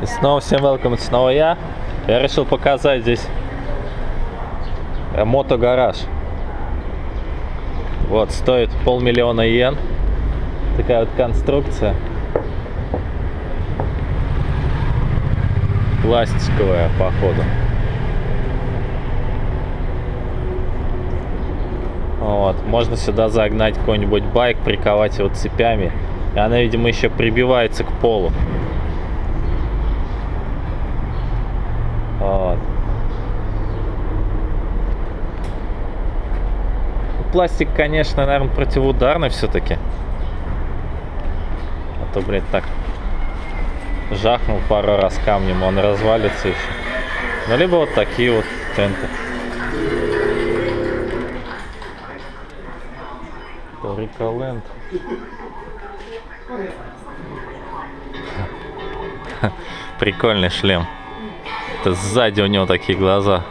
И снова всем welcome, это снова я. Я решил показать здесь мотогараж. Вот, стоит полмиллиона йен. Такая вот конструкция. Пластиковая, походу. Вот, можно сюда загнать какой-нибудь байк, приковать его цепями. И она, видимо, еще прибивается к полу. Вот. Пластик, конечно, наверное, противоударный все-таки. А то, блядь, так жахнул пару раз камнем, он развалится еще. Ну, либо вот такие вот тенты. Риколенд. Прикольный шлем. Это сзади у него такие глаза.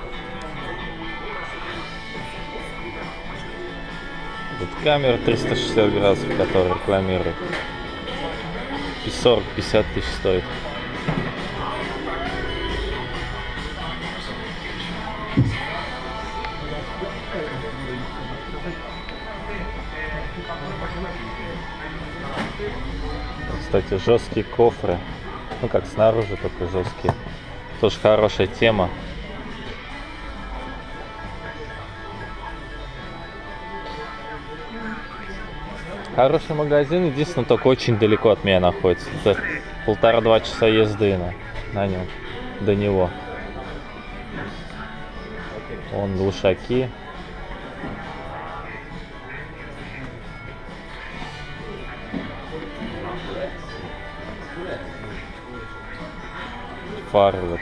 Тут камера 360 градусов, которая рекламирует. И 40-50 тысяч стоит. Кстати, жесткие кофры. Ну как снаружи, только жесткие. Тоже хорошая тема. Хороший магазин, единственное, только очень далеко от меня находится. Это полтора-два часа езды на, на нем, до него. Вон глушаки. Фары вот.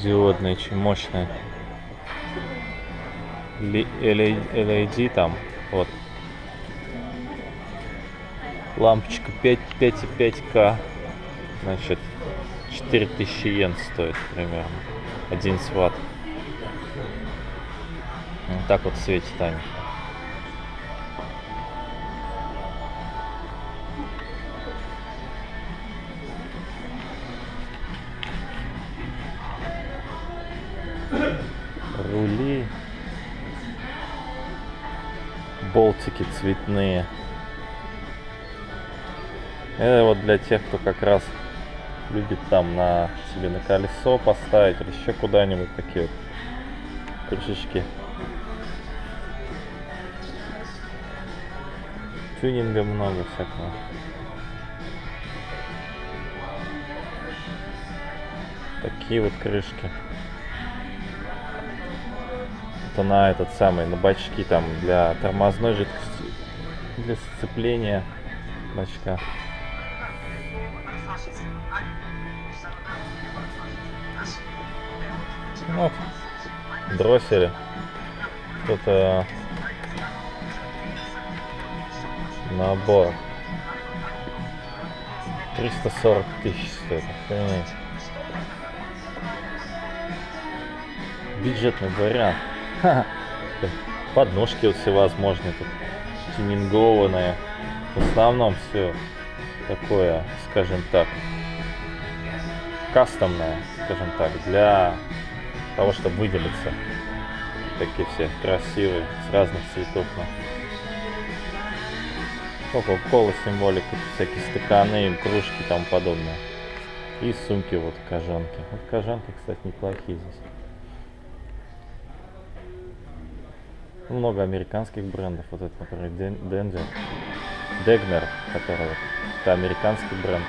Диодные, очень мощные. LED там, вот. Лампочка 5, 5,5К. Значит, 4000 йен стоит примерно. 11 ватт. Вот так вот светит они. Рули. Болтики цветные. Это вот для тех, кто как раз любит там на себе на колесо поставить или еще куда-нибудь такие вот крышечки. Тюнинга много всякого. Такие вот крышки. Это на этот самый, на бачки там для тормозной жидкости, для сцепления бачка. Ну, дроссели. Это набор. 340 тысяч стоит. Охренеть. Бюджетный вариант. Подножки вот всевозможные тут. Тюнингованные. В основном все такое, скажем так, кастомное, скажем так, для того, чтобы выделиться. Такие все красивые, с разных цветов. Кока-кола символика, всякие стаканы, кружки и тому подобное. И сумки вот кожанки. Вот кожанки, кстати, неплохие здесь. Много американских брендов. Вот это, например, Danger. Degner, который это американский бренд.